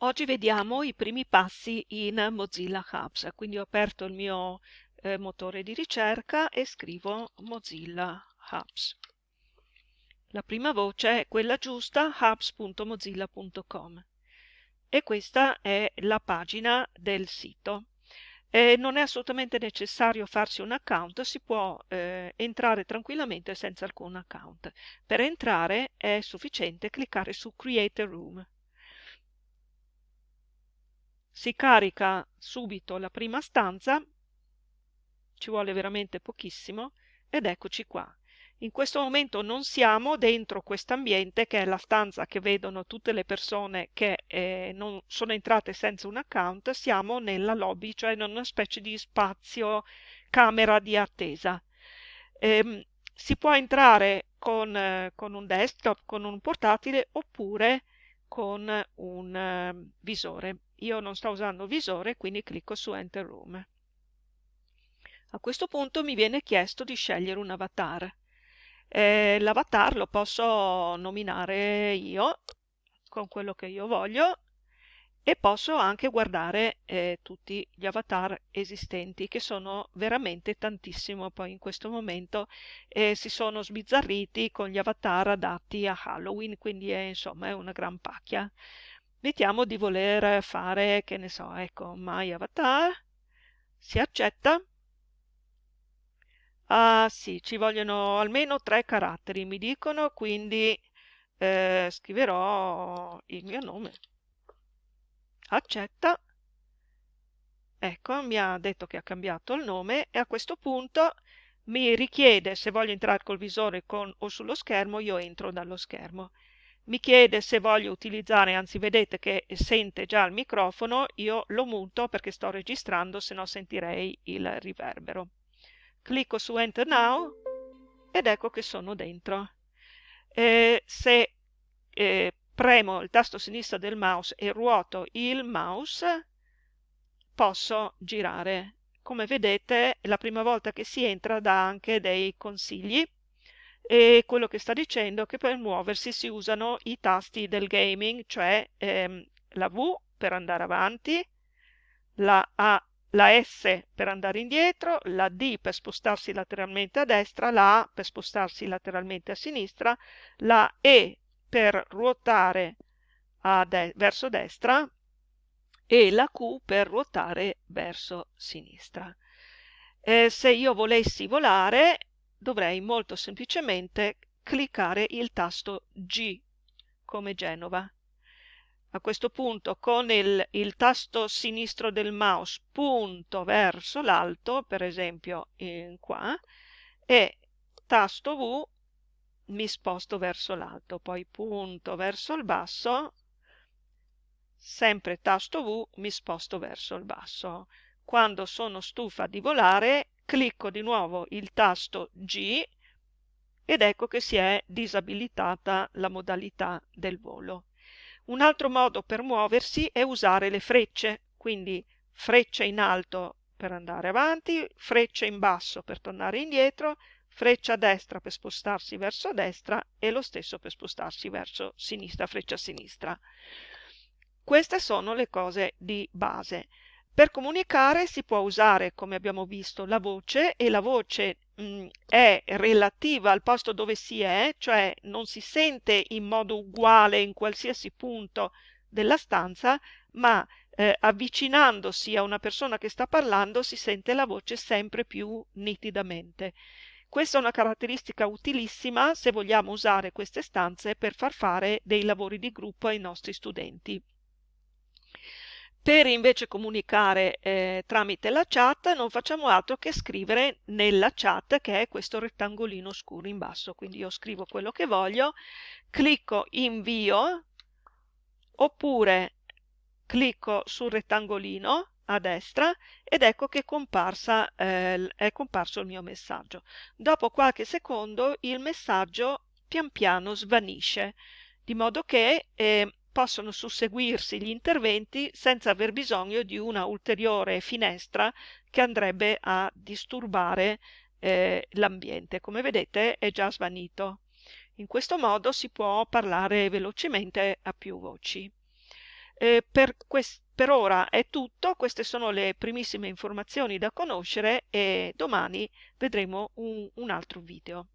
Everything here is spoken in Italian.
Oggi vediamo i primi passi in Mozilla Hubs, quindi ho aperto il mio eh, motore di ricerca e scrivo Mozilla Hubs. La prima voce è quella giusta, hubs.mozilla.com e questa è la pagina del sito. Eh, non è assolutamente necessario farsi un account, si può eh, entrare tranquillamente senza alcun account. Per entrare è sufficiente cliccare su Create a Room. Si carica subito la prima stanza, ci vuole veramente pochissimo, ed eccoci qua. In questo momento non siamo dentro questo ambiente che è la stanza che vedono tutte le persone che eh, non sono entrate senza un account, siamo nella lobby, cioè in una specie di spazio camera di attesa. Ehm, si può entrare con, eh, con, un desktop, con un portatile oppure con un eh, visore. Io non sto usando visore, quindi clicco su Enter Room. A questo punto mi viene chiesto di scegliere un avatar. Eh, L'avatar lo posso nominare io con quello che io voglio e posso anche guardare eh, tutti gli avatar esistenti che sono veramente tantissimo poi in questo momento eh, si sono sbizzarriti con gli avatar adatti a Halloween quindi è insomma è una gran pacchia. Mettiamo di voler fare che ne so ecco my avatar. Si accetta. Ah sì, ci vogliono almeno tre caratteri, mi dicono, quindi eh, scriverò il mio nome. Accetta. Ecco, mi ha detto che ha cambiato il nome e a questo punto mi richiede se voglio entrare col visore con, o sullo schermo, io entro dallo schermo. Mi chiede se voglio utilizzare, anzi vedete che sente già il microfono, io lo muto perché sto registrando, se no sentirei il riverbero clicco su Enter Now ed ecco che sono dentro. Eh, se eh, premo il tasto sinistro del mouse e ruoto il mouse, posso girare. Come vedete, la prima volta che si entra dà anche dei consigli e quello che sta dicendo è che per muoversi si usano i tasti del gaming, cioè ehm, la V per andare avanti, la A la S per andare indietro, la D per spostarsi lateralmente a destra, la A per spostarsi lateralmente a sinistra, la E per ruotare de verso destra e la Q per ruotare verso sinistra. Eh, se io volessi volare dovrei molto semplicemente cliccare il tasto G come Genova a questo punto con il, il tasto sinistro del mouse punto verso l'alto, per esempio in qua, e tasto V mi sposto verso l'alto, poi punto verso il basso, sempre tasto V mi sposto verso il basso. Quando sono stufa di volare, clicco di nuovo il tasto G ed ecco che si è disabilitata la modalità del volo. Un altro modo per muoversi è usare le frecce, quindi freccia in alto per andare avanti, freccia in basso per tornare indietro, freccia destra per spostarsi verso destra e lo stesso per spostarsi verso sinistra, freccia sinistra. Queste sono le cose di base. Per comunicare si può usare, come abbiamo visto, la voce e la voce mh, mm, è relativa al posto dove si è, cioè non si sente in modo uguale in qualsiasi punto della stanza, ma eh, avvicinandosi a una persona che sta parlando si sente la voce sempre più nitidamente. Questa è una caratteristica utilissima se vogliamo usare queste stanze per far fare dei lavori di gruppo ai nostri studenti. Per invece comunicare eh, tramite la chat non facciamo altro che scrivere nella chat che è questo rettangolino scuro in basso. Quindi io scrivo quello che voglio, clicco invio oppure clicco sul rettangolino a destra ed ecco che è, comparsa, eh, è comparso il mio messaggio. Dopo qualche secondo il messaggio pian piano svanisce, di modo che eh, possono susseguirsi gli interventi senza aver bisogno di una ulteriore finestra che andrebbe a disturbare eh, l'ambiente. Come vedete è già svanito. In questo modo si può parlare velocemente a più voci. Eh, per, per ora è tutto, queste sono le primissime informazioni da conoscere e domani vedremo un, un altro video.